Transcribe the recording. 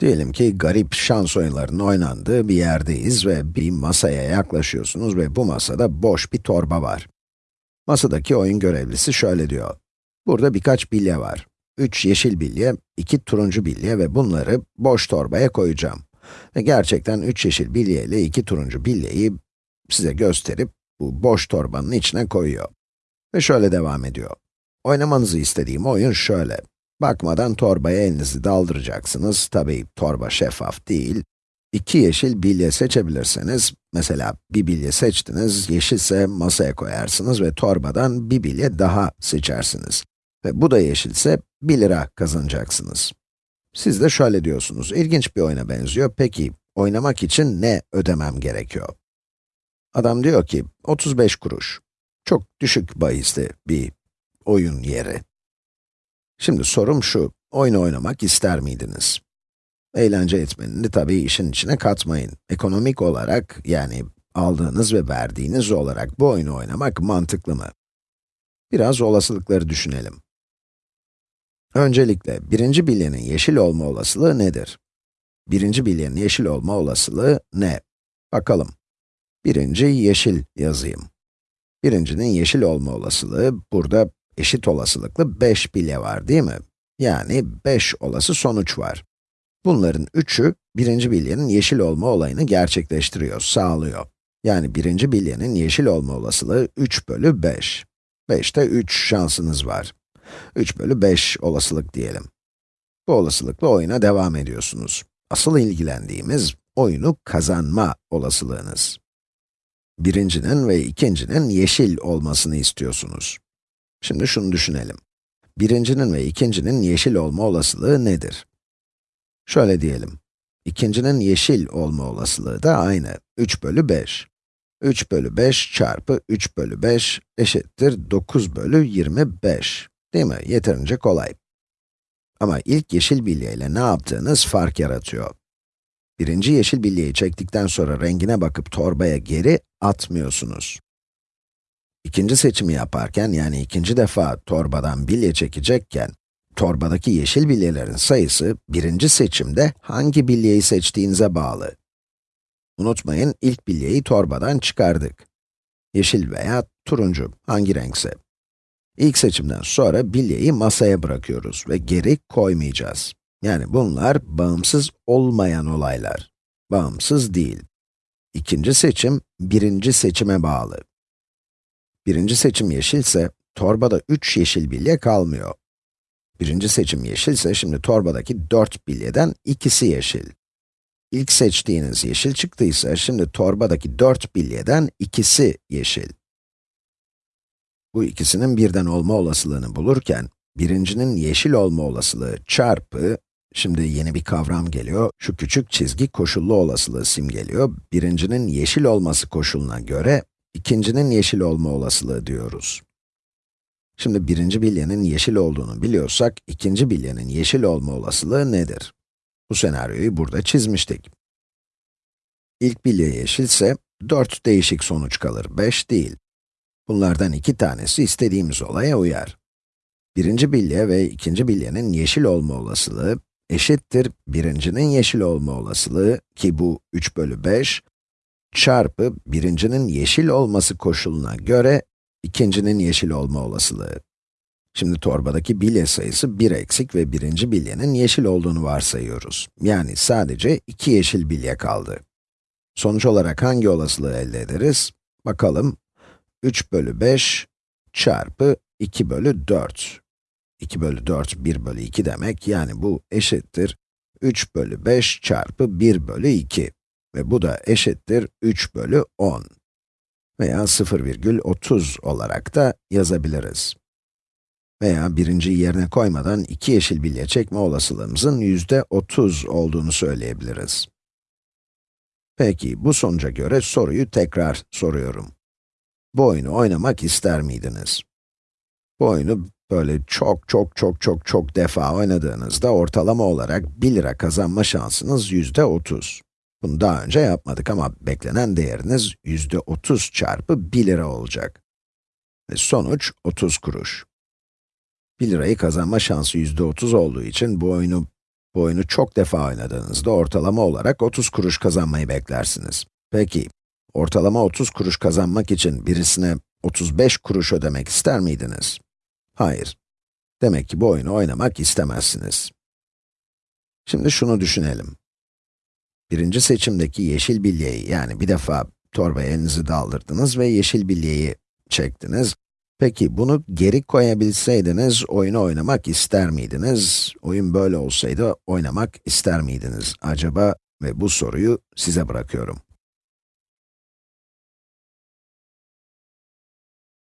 Diyelim ki garip şans oyunlarının oynandığı bir yerdeyiz ve bir masaya yaklaşıyorsunuz ve bu masada boş bir torba var. Masadaki oyun görevlisi şöyle diyor. Burada birkaç bilye var. 3 yeşil bilye, 2 turuncu bilye ve bunları boş torbaya koyacağım. Ve gerçekten 3 yeşil bilye ile 2 turuncu bilyeyi size gösterip bu boş torbanın içine koyuyor. Ve şöyle devam ediyor. Oynamanızı istediğim oyun şöyle. Bakmadan torbaya elinizi daldıracaksınız. Tabii torba şeffaf değil. İki yeşil bilye seçebilirseniz, mesela bir bilye seçtiniz, yeşilse masaya koyarsınız ve torbadan bir bilye daha seçersiniz. Ve bu da yeşilse 1 lira kazanacaksınız. Siz de şöyle diyorsunuz, ilginç bir oyuna benziyor. Peki, oynamak için ne ödemem gerekiyor? Adam diyor ki, 35 kuruş. Çok düşük bahisli bir oyun yeri. Şimdi sorum şu, oyun oynamak ister miydiniz? Eğlence etmenini tabii işin içine katmayın. Ekonomik olarak, yani aldığınız ve verdiğiniz olarak bu oyunu oynamak mantıklı mı? Biraz olasılıkları düşünelim. Öncelikle, birinci bilyenin yeşil olma olasılığı nedir? Birinci bilyenin yeşil olma olasılığı ne? Bakalım. Birinci yeşil yazayım. Birincinin yeşil olma olasılığı, burada eşit olasılıklı 5 bilye var değil mi? Yani 5 olası sonuç var. Bunların üçü, birinci bilyenin yeşil olma olayını gerçekleştiriyor, sağlıyor. Yani birinci bilyenin yeşil olma olasılığı 3 bölü 5. 5'te 3 şansınız var. 3 bölü 5 olasılık diyelim. Bu olasılıkla oyuna devam ediyorsunuz. Asıl ilgilendiğimiz, oyunu kazanma olasılığınız. Birincinin ve ikincinin yeşil olmasını istiyorsunuz. Şimdi şunu düşünelim. Birincinin ve ikincinin yeşil olma olasılığı nedir? Şöyle diyelim. İkincinin yeşil olma olasılığı da aynı. 3 bölü 5. 3 bölü 5 çarpı 3 bölü 5 eşittir 9 bölü 25. Değil mi? Yeterince kolay. Ama ilk yeşil bilye ile ne yaptığınız fark yaratıyor. Birinci yeşil bilyeyi çektikten sonra rengine bakıp torbaya geri atmıyorsunuz. İkinci seçimi yaparken, yani ikinci defa torbadan bilye çekecekken, torbadaki yeşil bilyelerin sayısı, birinci seçimde hangi bilyeyi seçtiğinize bağlı. Unutmayın, ilk bilyeyi torbadan çıkardık. Yeşil veya turuncu, hangi renkse. İlk seçimden sonra bilyeyi masaya bırakıyoruz ve geri koymayacağız. Yani bunlar bağımsız olmayan olaylar. Bağımsız değil. İkinci seçim, birinci seçime bağlı. Birinci seçim yeşilse, torbada 3 yeşil bilye kalmıyor. Birinci seçim yeşilse, şimdi torbadaki 4 bilyeden ikisi yeşil. İlk seçtiğiniz yeşil çıktıysa, şimdi torbadaki 4 bilyeden ikisi yeşil. Bu ikisinin birden olma olasılığını bulurken, birincinin yeşil olma olasılığı çarpı, şimdi yeni bir kavram geliyor, şu küçük çizgi koşullu olasılığı simgeliyor. Birincinin yeşil olması koşuluna göre, ikincinin yeşil olma olasılığı diyoruz. Şimdi birinci bilyenin yeşil olduğunu biliyorsak, ikinci bilyenin yeşil olma olasılığı nedir? Bu senaryoyu burada çizmiştik. İlk bilye yeşilse, 4 değişik sonuç kalır, 5 değil. Bunlardan iki tanesi istediğimiz olaya uyar. Birinci bilye ve ikinci bilyenin yeşil olma olasılığı eşittir birincinin yeşil olma olasılığı ki bu 3 bölü 5 çarpı birincinin yeşil olması koşuluna göre ikincinin yeşil olma olasılığı. Şimdi torbadaki bilye sayısı 1 eksik ve birinci bilyenin yeşil olduğunu varsayıyoruz. Yani sadece 2 yeşil bilye kaldı. Sonuç olarak hangi olasılığı elde ederiz? Bakalım. 3 bölü 5 çarpı 2 bölü 4. 2 bölü 4, 1 bölü 2 demek, yani bu eşittir 3 bölü 5 çarpı 1 bölü 2. Ve bu da eşittir 3 bölü 10. Veya 0,30 olarak da yazabiliriz. Veya birinciyi yerine koymadan iki yeşil bilye çekme olasılığımızın yüzde 30 olduğunu söyleyebiliriz. Peki, bu sonuca göre soruyu tekrar soruyorum. Bu oyunu oynamak ister miydiniz? Bu oyunu böyle çok çok çok çok çok defa oynadığınızda ortalama olarak 1 lira kazanma şansınız yüzde 30. Bunu daha önce yapmadık ama beklenen değeriniz yüzde 30 çarpı 1 lira olacak. Ve sonuç 30 kuruş. 1 lirayı kazanma şansı yüzde 30 olduğu için bu oyunu Bu oyunu çok defa oynadığınızda ortalama olarak 30 kuruş kazanmayı beklersiniz. Peki, ortalama 30 kuruş kazanmak için birisine 35 kuruş ödemek ister miydiniz? Hayır. Demek ki bu oyunu oynamak istemezsiniz. Şimdi şunu düşünelim. Birinci seçimdeki yeşil bilyeyi, yani bir defa torbaya elinizi daldırdınız ve yeşil bilyeyi çektiniz. Peki bunu geri koyabilseydiniz oyunu oynamak ister miydiniz? Oyun böyle olsaydı oynamak ister miydiniz acaba? Ve bu soruyu size bırakıyorum.